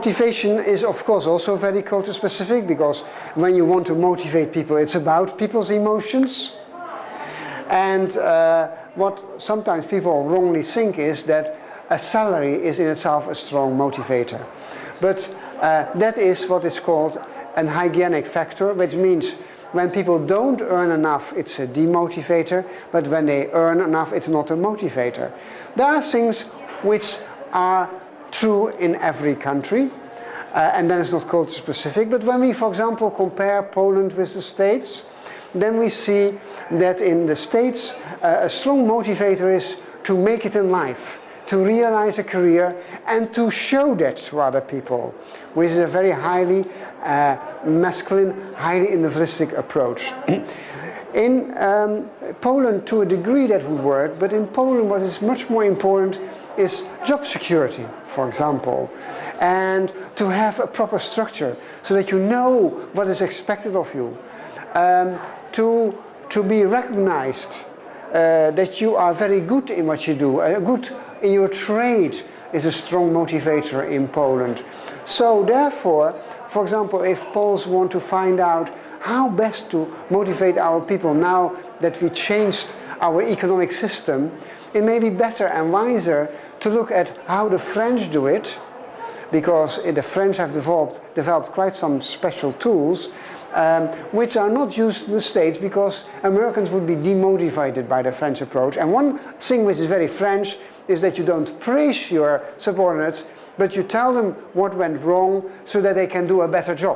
motivation is of course also very culture specific because when you want to motivate people it's about people's emotions and uh, what sometimes people wrongly think is that a salary is in itself a strong motivator. But uh, that is what is called an hygienic factor, which means when people don't earn enough, it's a demotivator, but when they earn enough, it's not a motivator. There are things which are true in every country, uh, and then it's not culture specific, but when we, for example, compare Poland with the States, then we see that in the States uh, a strong motivator is to make it in life to realize a career and to show that to other people, which is a very highly uh, masculine, highly individualistic approach. in um, Poland, to a degree that would work, but in Poland what is much more important is job security, for example, and to have a proper structure so that you know what is expected of you, um, to, to be recognized uh, that you are very good in what you do, a good in your trade is a strong motivator in Poland. So therefore, for example, if Poles want to find out how best to motivate our people now that we changed our economic system, it may be better and wiser to look at how the French do it, because the French have developed, developed quite some special tools um, which are not used in the States because Americans would be demotivated by the French approach. And one thing which is very French is that you don't praise your subordinates, but you tell them what went wrong so that they can do a better job.